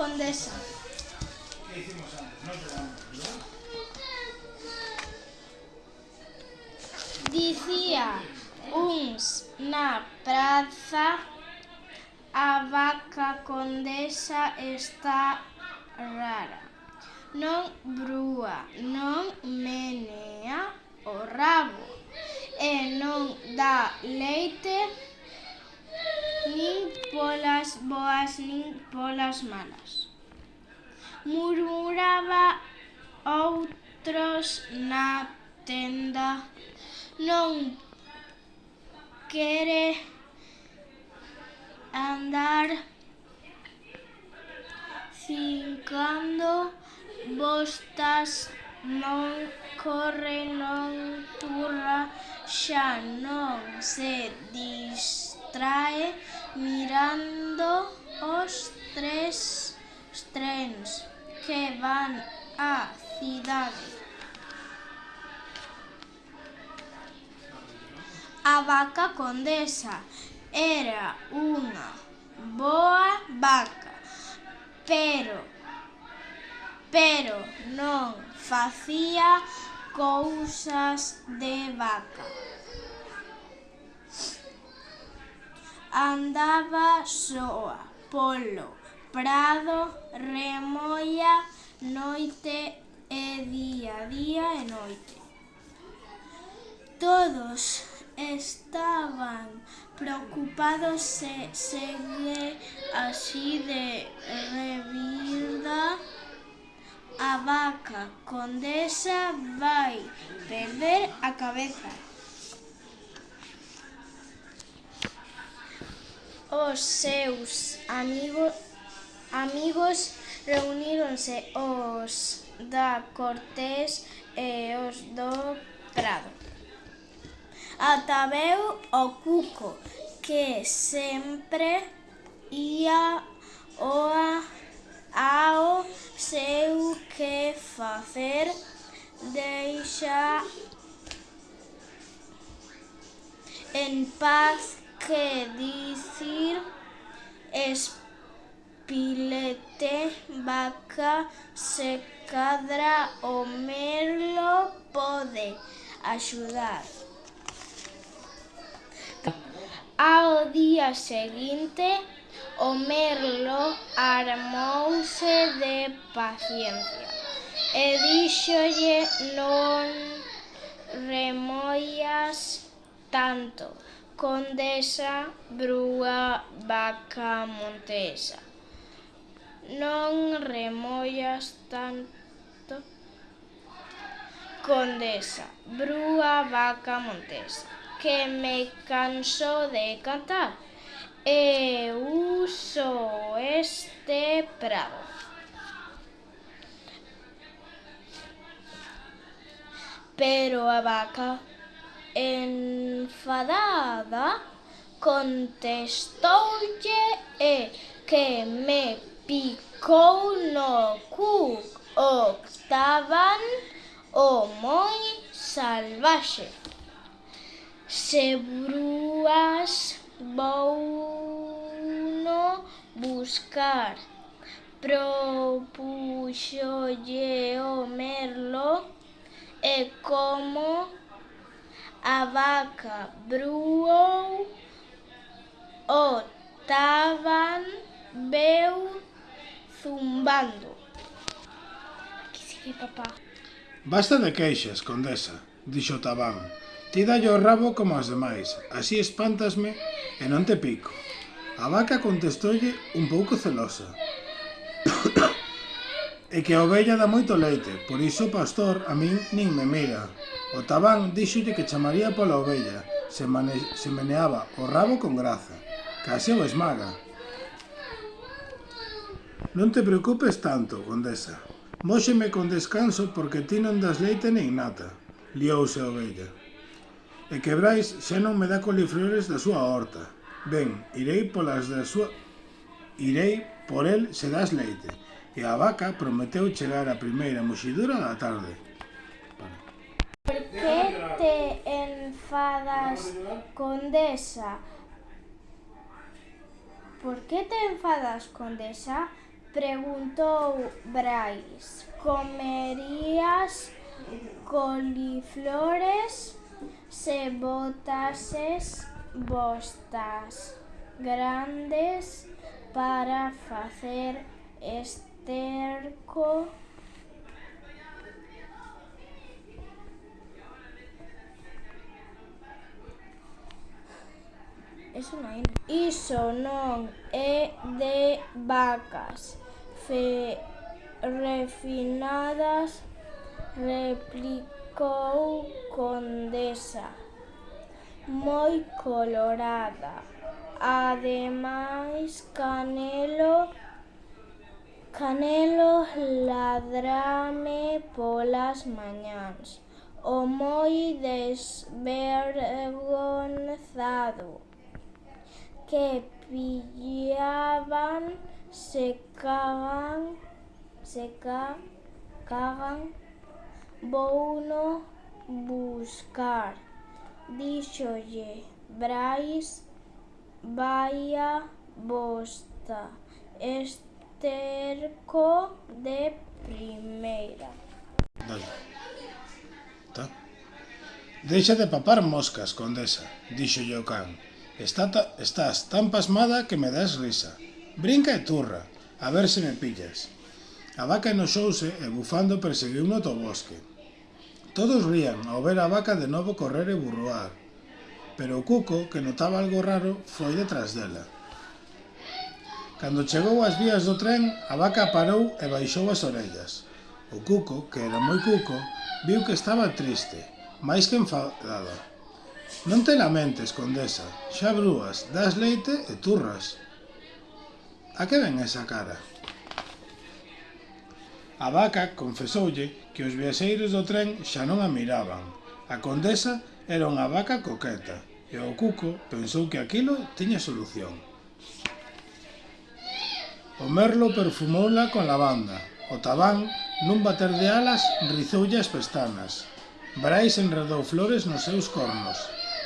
Condesa. Hicimos antes? No Dicía uns na praza a vaca condesa está rara. Non brúa, non menea o rabo e non dá leite nin polas boas nin polas malas. Murmuraba outros na tenda non quere andar cincando bostas non corre, non turra, xa non se dis trae mirando os tres trens que van á cidade. A vaca condesa era unha boa vaca, pero pero non facía cousas de vaca. andaba soa polo prado, remoía noite e día, día e noite. Todos estaban preocupados se segue así de revirda a vaca condesa vai perder a cabeza. Os seus amigos amigos reuníronse os da Cortés e os do Prado. Ataveu o Cuco, que sempre ía oa ao seu que facer deixa en paz que dicir espilete, vaca, se cadra o merlo pode axudar. Ao día seguinte, o merlo armouse de paciencia e díxolle non remoias tanto. Condesa, Brúa, Vaca, Montesa. Non remollas tanto. Condesa, Brúa, Vaca, Montesa. Que me canso de cantar. E uso este prado. Pero a vaca enfadada contestoulle e que me picou no cu o estaban o moi salvaxe. Se brúas vou no buscar propuxolle o merlo e como a vaca bruou, o taban veu zumbando. Aquí sigue papá. Basta de queixas, condesa, dixo Tabán. Ti dalle o rabo como as demais, así espántasme e non te pico. A vaca contestoulle un pouco celosa. E que a ovella dá moito leite, por iso o pastor a min nin me mira. O tabán díxolle que chamaría pola ovella, se, mane se meneaba o rabo con graza. Case o esmaga. Non te preocupes tanto, condesa. Móxeme con descanso porque ti non das leite nin nata. Liouse a ovella. E que Brais xa non me dá coliflores da súa horta. Ben, irei polas da súa... Irei por el se das leite e a vaca prometeu chegar a primeira muxidura da tarde. Por que te enfadas, condesa? Por que te enfadas, condesa? Preguntou Brais. Comerías coliflores se botases bostas grandes para facer este Terco. Eso non é. Iso non é de vacas fe refinadas, replicou Condesa, moi colorada. Ademais, Canelo canelos ladrame polas mañáns, o moi desvergonzado, que pillaban se cagan, se ca, cagan, vouno buscar, díxolle Brais, vaia bosta, este terco de primeira. Dale. Tá. Deixa de papar moscas, condesa, dixo o can. Está ta, estás tan pasmada que me das risa. Brinca e turra, a ver se me pillas. A vaca enoxouse e bufando perseguiu no to bosque. Todos rían ao ver a vaca de novo correr e burroar, pero o cuco, que notaba algo raro, foi detrás dela. Cando chegou ás vías do tren, a vaca parou e baixou as orellas. O cuco, que era moi cuco, viu que estaba triste, máis que enfadada. Non te lamentes, condesa, xa brúas, das leite e turras. A que ven esa cara? A vaca confesoulle que os viaxeiros do tren xa non a miraban. A condesa era unha vaca coqueta e o cuco pensou que aquilo tiña solución. O merlo perfumoula con lavanda. O tabán, nun bater de alas, rizoulle as pestanas. Brais enredou flores nos seus cornos.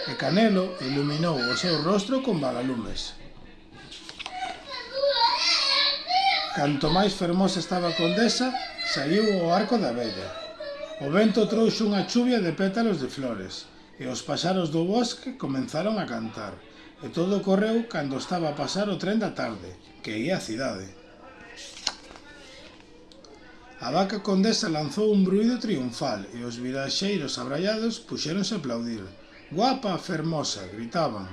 E Canelo iluminou o seu rostro con vagalumes. Canto máis fermosa estaba a condesa, saiu o arco da vella. O vento trouxe unha chuvia de pétalos de flores, e os paxaros do bosque comenzaron a cantar. E todo ocorreu cando estaba a pasar o tren da tarde, que ia a cidade. A vaca condesa lanzou un bruido triunfal e os viraxeiros abrallados puxéronse a aplaudir. Guapa, fermosa, gritaban.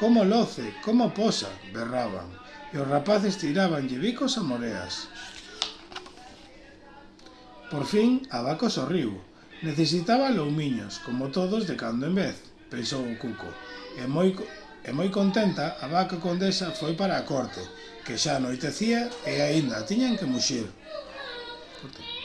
Como loce, como posa, berraban. E os rapaces tiraban bicos a moreas. Por fin, a vaca sorriu. Necesitaba loumiños, como todos de cando en vez, pensou o cuco. E moi E moi contenta, a vaca condesa foi para a corte, que xa anoitecía e aínda tiñan que muxir. Corte.